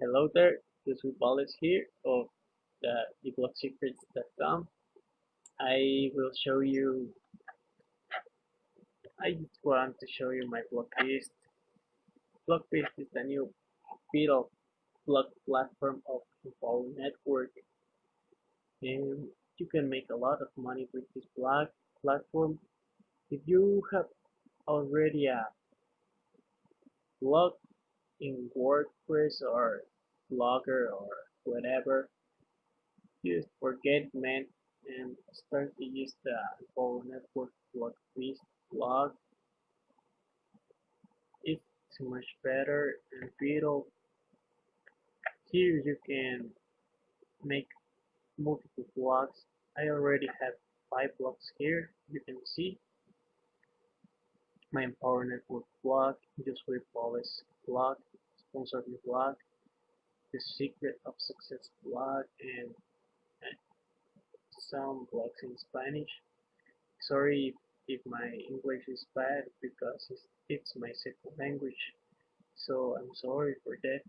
Hello there, is Wallace here of the theblocksecrets.com. I will show you, I just want to show you my Blockbeast. Blockbeast is the new Beetle block platform of Empower Network and you can make a lot of money with this block platform. If you have already a blog in WordPress or Blogger or whatever, just forget man and start to use the Empower Network blog please blog. It's much better and Beetle. Here you can make multiple blogs. I already have five blogs here. You can see my Empower Network blog, Just with Wallace blog, Sponsor Me blog, The Secret of Success blog, and, and some blogs in Spanish. Sorry if, if my English is bad because it's, it's my second language, so I'm sorry for that.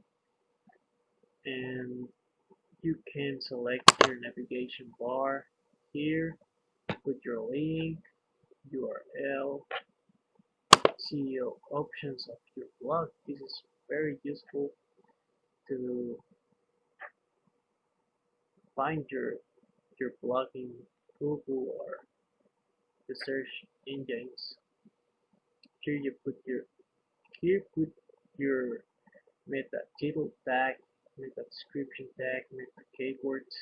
And you can select your navigation bar here, put your link, URL, SEO options of your blog. This is very useful to find your your blog in Google or the search engines. Here you put your here put your meta title tag, meta description tag, meta keywords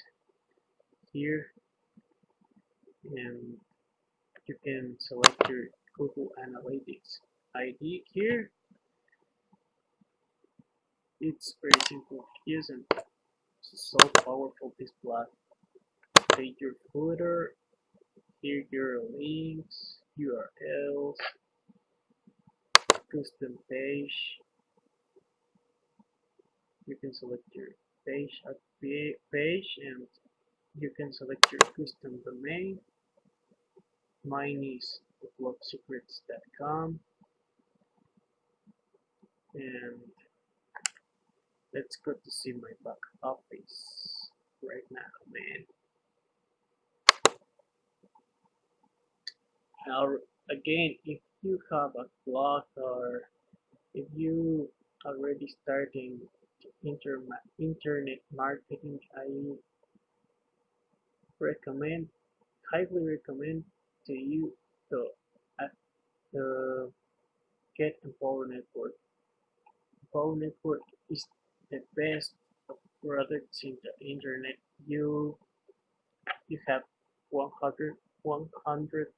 here and you can select your Google Analytics ID here. It's very simple to use so powerful this block. Take your footer, here your links, URLs, custom page. You can select your page at page and you can select your custom domain. Mine is theblocksecrets.com and let's go to see my back office right now man. Now again if you have a blog or if you already starting inter internet marketing I recommend highly recommend to you to uh, get Empower Network Empower Network is the best products in the internet. You you have 100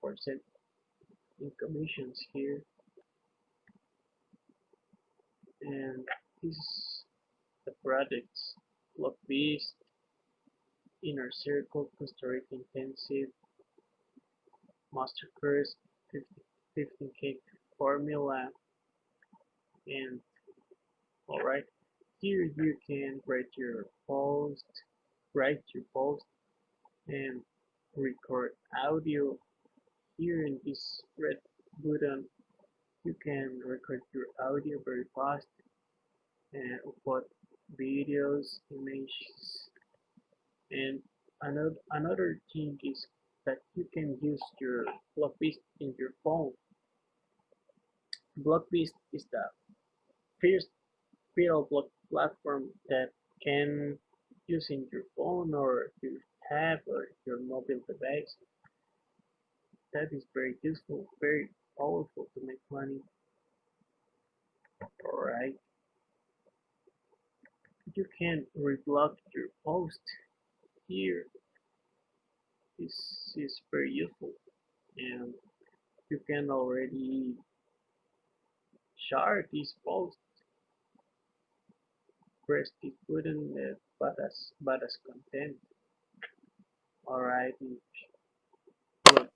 percent in commissions here, and this is the products Blockbeast, Inner Circle, Costa Rica Intensive, Master Course, 15k formula, and alright here you can write your post write your post and record audio. Here in this red button you can record your audio very fast and upload videos images. And another another thing is that you can use your Blockbeast in your phone. Blockbeast is the first Block platform that can use in your phone or your tab or your mobile device. That is very useful, very powerful to make money. Alright. You can reblock your post here. This is very useful and you can already share this post the button uh, but as but as content alright look.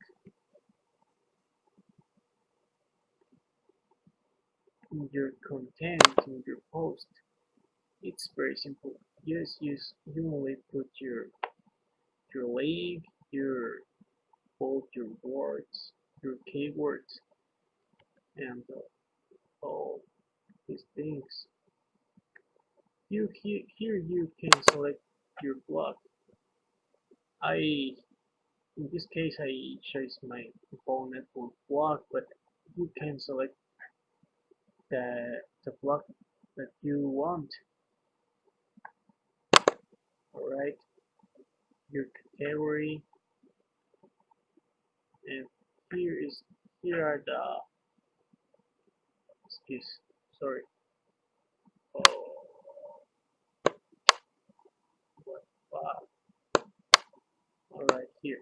Your content in your post it's very simple. Just use you only put your your link your both your words your keywords and uh, all these things you here, here you can select your block. I in this case I chose my phone network block but you can select the the block that you want. Alright. Your category. And here is here are the excuse sorry oh what wow alright here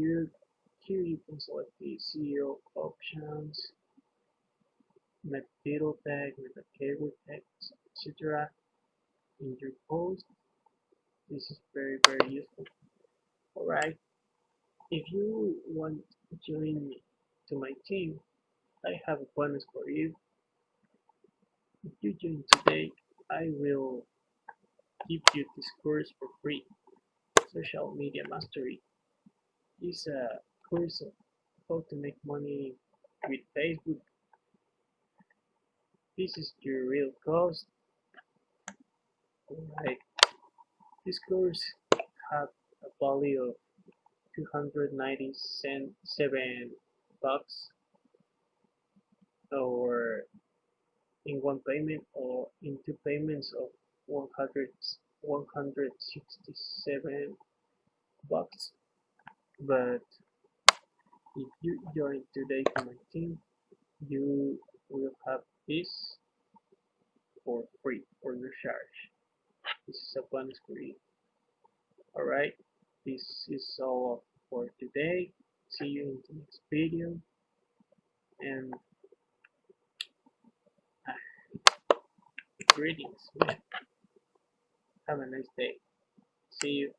here here you can select the SEO options. Met title tag a keyword etc in your post. This is very very useful. Alright. If you want to join me to my team I have a bonus for you. If you join today I will give you this course for free. Social media mastery is a course of how to make money with Facebook. This is your real cost. Alright this course had a value of 297 bucks or in one payment or in two payments of 100 167 bucks but if you join today to my team you will have this for free for no charge. This is a bonus for you alright this is all for today. See you in the next video. And uh, greetings man. have a nice day. See you